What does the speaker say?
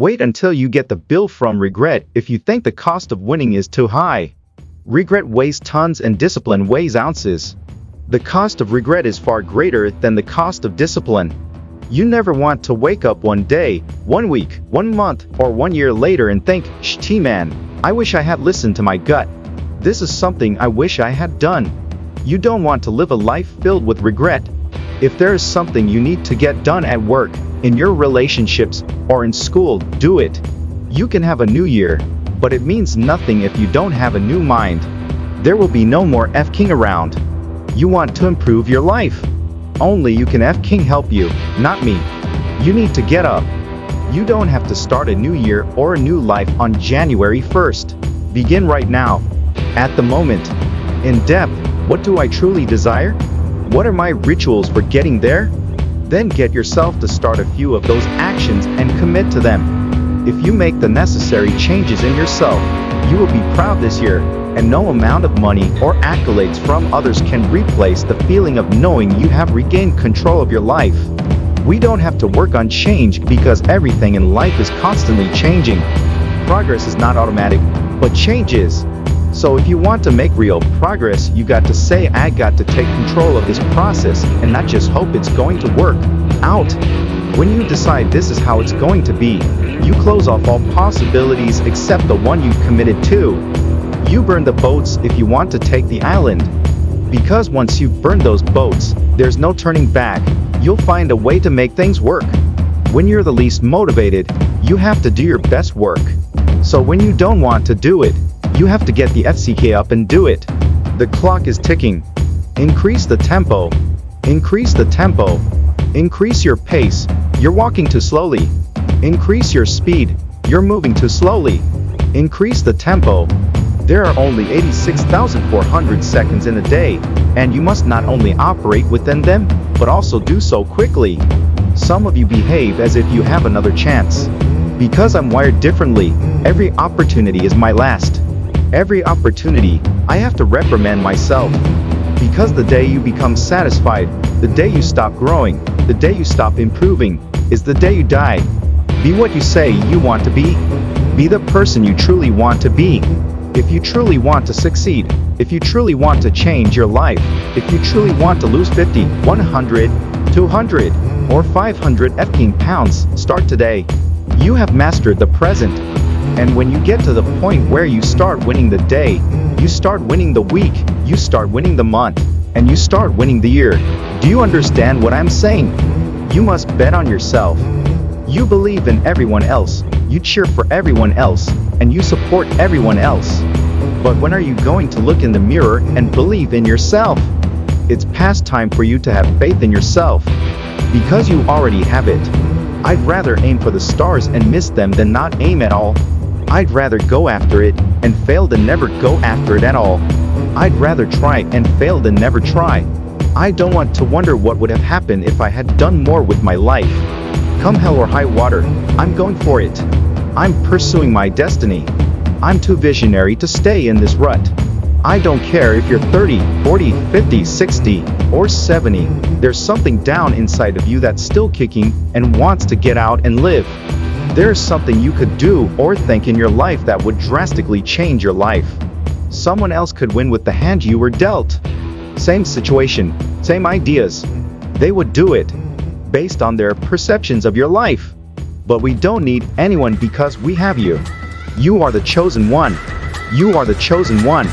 Wait until you get the bill from regret if you think the cost of winning is too high. Regret weighs tons and discipline weighs ounces. The cost of regret is far greater than the cost of discipline. You never want to wake up one day, one week, one month, or one year later and think, Shh man, I wish I had listened to my gut. This is something I wish I had done. You don't want to live a life filled with regret. If there is something you need to get done at work, in your relationships, or in school, do it. You can have a new year, but it means nothing if you don't have a new mind. There will be no more F King around. You want to improve your life. Only you can F King help you, not me. You need to get up. You don't have to start a new year or a new life on January 1st. Begin right now. At the moment. In depth, what do I truly desire? What are my rituals for getting there? Then get yourself to start a few of those actions and commit to them. If you make the necessary changes in yourself, you will be proud this year, and no amount of money or accolades from others can replace the feeling of knowing you have regained control of your life. We don't have to work on change because everything in life is constantly changing. Progress is not automatic, but change is. So if you want to make real progress, you got to say I got to take control of this process and not just hope it's going to work out. When you decide this is how it's going to be, you close off all possibilities except the one you've committed to. You burn the boats if you want to take the island. Because once you've burned those boats, there's no turning back, you'll find a way to make things work. When you're the least motivated, you have to do your best work. So when you don't want to do it, you have to get the FCK up and do it. The clock is ticking. Increase the tempo. Increase the tempo. Increase your pace. You're walking too slowly. Increase your speed. You're moving too slowly. Increase the tempo. There are only 86,400 seconds in a day, and you must not only operate within them, but also do so quickly. Some of you behave as if you have another chance. Because I'm wired differently, every opportunity is my last. Every opportunity, I have to reprimand myself. Because the day you become satisfied, the day you stop growing, the day you stop improving, is the day you die. Be what you say you want to be. Be the person you truly want to be. If you truly want to succeed, if you truly want to change your life, if you truly want to lose 50, 100, 200, or 500 f pounds, start today. You have mastered the present. And when you get to the point where you start winning the day, you start winning the week, you start winning the month, and you start winning the year. Do you understand what I'm saying? You must bet on yourself. You believe in everyone else, you cheer for everyone else, and you support everyone else. But when are you going to look in the mirror and believe in yourself? It's past time for you to have faith in yourself. Because you already have it. I'd rather aim for the stars and miss them than not aim at all. I'd rather go after it and fail than never go after it at all. I'd rather try and fail than never try. I don't want to wonder what would have happened if I had done more with my life. Come hell or high water, I'm going for it. I'm pursuing my destiny. I'm too visionary to stay in this rut. I don't care if you're 30, 40, 50, 60, or 70, there's something down inside of you that's still kicking and wants to get out and live. There's something you could do or think in your life that would drastically change your life. Someone else could win with the hand you were dealt. Same situation, same ideas. They would do it based on their perceptions of your life. But we don't need anyone because we have you. You are the chosen one. You are the chosen one.